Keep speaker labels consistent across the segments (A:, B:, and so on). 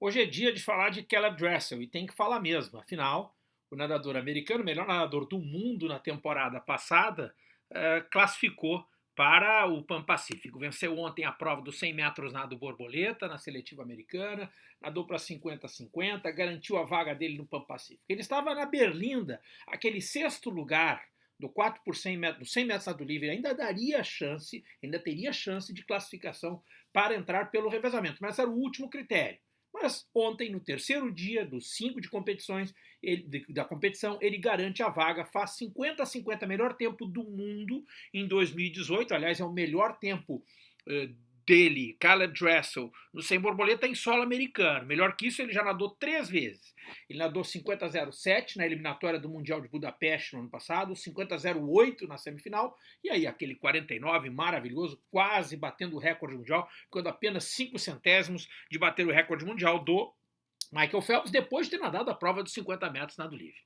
A: Hoje é dia de falar de Caleb Dressel e tem que falar mesmo. Afinal, o nadador americano, melhor nadador do mundo na temporada passada, eh, classificou para o Pan Pacífico. Venceu ontem a prova dos 100 metros nado borboleta na seletiva americana, nadou para 50-50, garantiu a vaga dele no Pan Pacífico. Ele estava na Berlinda, aquele sexto lugar do 4 por 100 metros, 100 metros nado livre, ainda daria chance, ainda teria chance de classificação para entrar pelo revezamento, mas era o último critério. Mas ontem, no terceiro dia dos cinco de competições ele, de, da competição, ele garante a vaga, faz 50 a 50, melhor tempo do mundo em 2018. Aliás, é o melhor tempo uh, dele, Caleb Dressel, no sem borboleta em solo americano. Melhor que isso, ele já nadou três vezes. Ele nadou 50-07 na eliminatória do Mundial de Budapeste no ano passado, 50-08 na semifinal, e aí aquele 49 maravilhoso, quase batendo o recorde mundial, ficando apenas 5 centésimos de bater o recorde mundial do Michael Phelps, depois de ter nadado a prova dos 50 metros nado livre.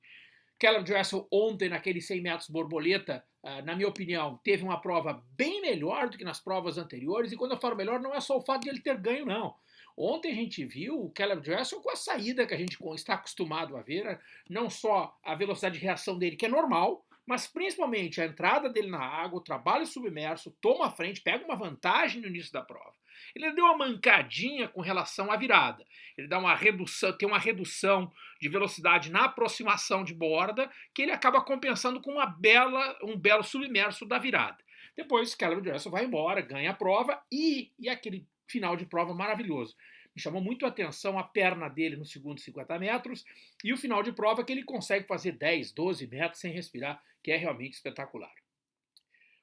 A: Caleb Dressel ontem naqueles 100 metros borboleta, na minha opinião, teve uma prova bem melhor do que nas provas anteriores, e quando eu falo melhor não é só o fato de ele ter ganho, não. Ontem a gente viu o Caleb Dressel com a saída que a gente está acostumado a ver, não só a velocidade de reação dele, que é normal, mas principalmente a entrada dele na água, o trabalho submerso, toma a frente, pega uma vantagem no início da prova. Ele deu uma mancadinha com relação à virada. Ele dá uma redução, tem uma redução de velocidade na aproximação de borda, que ele acaba compensando com uma bela, um belo submerso da virada. Depois, Caleb Dressel vai embora, ganha a prova e, e aquele final de prova maravilhoso. Me chamou muito a atenção a perna dele no segundo 50 metros e o final de prova que ele consegue fazer 10, 12 metros sem respirar, que é realmente espetacular.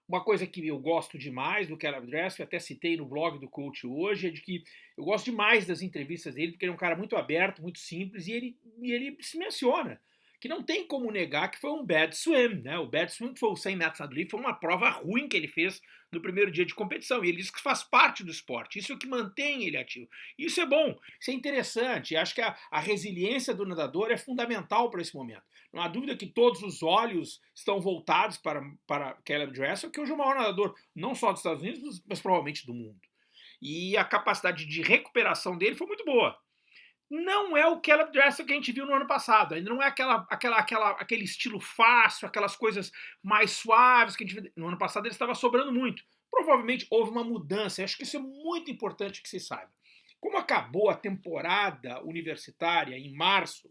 A: Uma coisa que eu gosto demais do Caleb Dressel, até citei no blog do coach hoje, é de que eu gosto demais das entrevistas dele, porque ele é um cara muito aberto, muito simples, e ele, e ele se menciona que não tem como negar que foi um bad swim, né? O bad swim foi o 100 metros nado livre, foi uma prova ruim que ele fez no primeiro dia de competição. E ele diz que faz parte do esporte, isso é o que mantém ele ativo. Isso é bom, isso é interessante. Acho que a, a resiliência do nadador é fundamental para esse momento. Não há dúvida que todos os olhos estão voltados para, para Caleb Dressel, que hoje é o maior nadador, não só dos Estados Unidos, mas provavelmente do mundo. E a capacidade de recuperação dele foi muito boa não é o Caleb Dressel que a gente viu no ano passado. Ainda não é aquela, aquela, aquela, aquele estilo fácil, aquelas coisas mais suaves que a gente viu. No ano passado ele estava sobrando muito. Provavelmente houve uma mudança. Acho que isso é muito importante que se saiba. Como acabou a temporada universitária em março,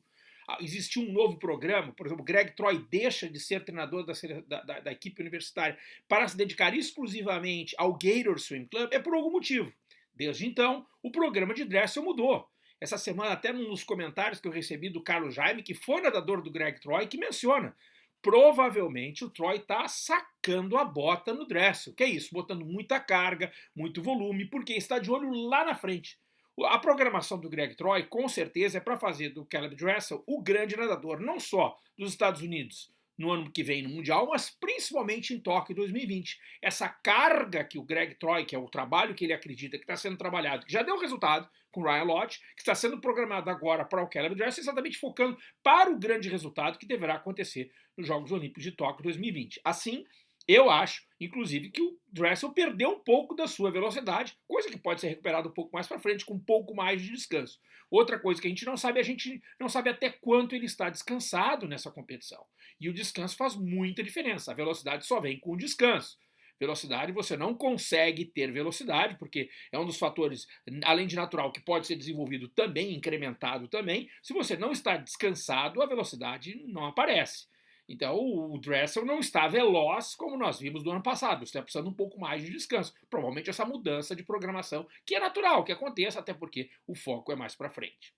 A: existiu um novo programa, por exemplo, Greg Troy deixa de ser treinador da, da, da equipe universitária para se dedicar exclusivamente ao Gator Swim Club, é por algum motivo. Desde então, o programa de Dressel mudou. Essa semana, até nos comentários que eu recebi do Carlos Jaime, que foi nadador do Greg Troy, que menciona provavelmente o Troy está sacando a bota no Dressel. Que é isso? Botando muita carga, muito volume, porque está de olho lá na frente. A programação do Greg Troy, com certeza, é para fazer do Caleb Dressel o grande nadador, não só dos Estados Unidos, no ano que vem no Mundial, mas principalmente em Tóquio 2020. Essa carga que o Greg Troy, que é o trabalho que ele acredita que está sendo trabalhado, que já deu resultado com o Ryan Lodge, que está sendo programado agora para o Caleb Dressel, exatamente focando para o grande resultado que deverá acontecer nos Jogos Olímpicos de Tóquio 2020. Assim, eu acho, inclusive, que o Dressel perdeu um pouco da sua velocidade, coisa que pode ser recuperada um pouco mais para frente, com um pouco mais de descanso. Outra coisa que a gente não sabe, a gente não sabe até quanto ele está descansado nessa competição. E o descanso faz muita diferença. A velocidade só vem com o descanso. Velocidade, você não consegue ter velocidade, porque é um dos fatores, além de natural, que pode ser desenvolvido também, incrementado também. Se você não está descansado, a velocidade não aparece. Então o Dressel não está veloz como nós vimos no ano passado, está precisando um pouco mais de descanso. Provavelmente essa mudança de programação, que é natural que aconteça, até porque o foco é mais para frente.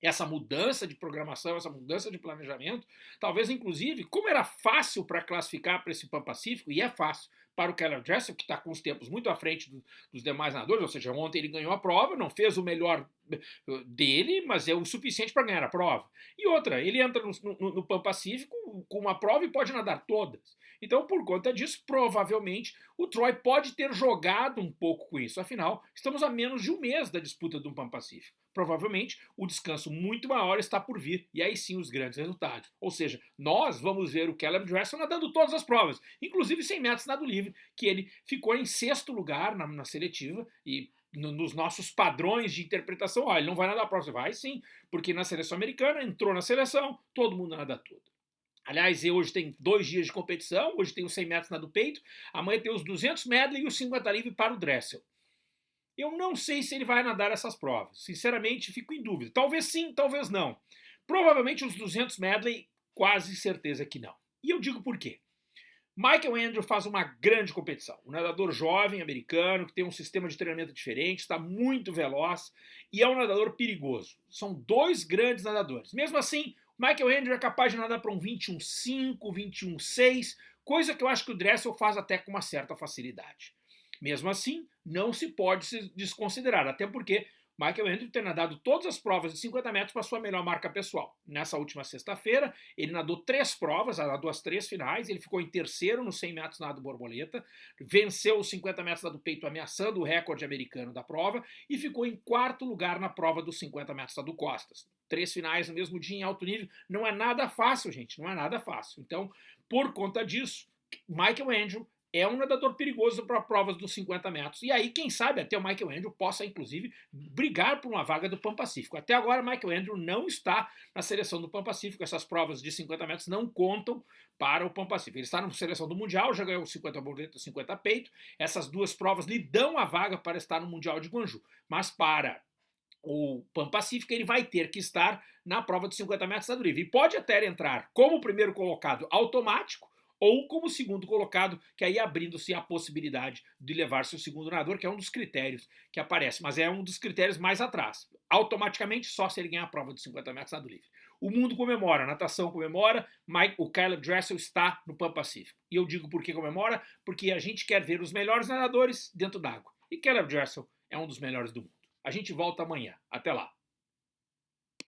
A: Essa mudança de programação, essa mudança de planejamento, talvez inclusive, como era fácil para classificar para esse Pan Pacífico, e é fácil, para o Keller Dressel, que está com os tempos muito à frente do, dos demais nadadores, ou seja, ontem ele ganhou a prova, não fez o melhor eh, dele, mas é o suficiente para ganhar a prova. E outra, ele entra no, no, no Pan Pacífico com uma prova e pode nadar todas. Então, por conta disso, provavelmente o Troy pode ter jogado um pouco com isso. Afinal, estamos a menos de um mês da disputa do Pan Pacífico provavelmente o descanso muito maior está por vir, e aí sim os grandes resultados. Ou seja, nós vamos ver o Caleb Dressel nadando todas as provas, inclusive 100 metros nado livre, que ele ficou em sexto lugar na, na seletiva, e no, nos nossos padrões de interpretação, ó, ele não vai nadar a. Você vai sim, porque na seleção americana entrou na seleção, todo mundo nada tudo. Aliás, hoje tem dois dias de competição, hoje tem os 100 metros na do peito, amanhã tem os 200 medley e os 50 livre para o Dressel. Eu não sei se ele vai nadar essas provas, sinceramente fico em dúvida. Talvez sim, talvez não. Provavelmente os 200 medley, quase certeza que não. E eu digo por quê. Michael Andrew faz uma grande competição. Um nadador jovem americano que tem um sistema de treinamento diferente, está muito veloz e é um nadador perigoso. São dois grandes nadadores. Mesmo assim, Michael Andrew é capaz de nadar para um 21.5, 21.6, coisa que eu acho que o Dressel faz até com uma certa facilidade. Mesmo assim, não se pode se desconsiderar, até porque Michael Andrew tem nadado todas as provas de 50 metros para sua melhor marca pessoal. Nessa última sexta-feira, ele nadou três provas, nadou as três finais, ele ficou em terceiro no 100 metros nado borboleta, venceu os 50 metros nado peito ameaçando o recorde americano da prova e ficou em quarto lugar na prova dos 50 metros nado costas. Três finais no mesmo dia em alto nível, não é nada fácil, gente, não é nada fácil. Então, por conta disso, Michael Andrew é um nadador perigoso para provas dos 50 metros. E aí, quem sabe, até o Michael Andrew possa, inclusive, brigar por uma vaga do Pan Pacífico. Até agora, Michael Andrew não está na seleção do Pan Pacífico. Essas provas de 50 metros não contam para o Pan Pacífico. Ele está na seleção do Mundial, já ganhou 50 borboleta, 50 peito. Essas duas provas lhe dão a vaga para estar no Mundial de Guangzhou. Mas para o Pan Pacífico, ele vai ter que estar na prova de 50 metros da livre. E pode até entrar como primeiro colocado automático, ou como segundo colocado, que aí abrindo-se a possibilidade de levar-se o segundo nadador, que é um dos critérios que aparece, mas é um dos critérios mais atrás. Automaticamente, só se ele ganhar a prova de 50 metros nado livre. O mundo comemora, a natação comemora, Mike, o Caleb Dressel está no Pan Pacífico. E eu digo por que comemora, porque a gente quer ver os melhores nadadores dentro d'água. E Caleb Dressel é um dos melhores do mundo. A gente volta amanhã. Até lá.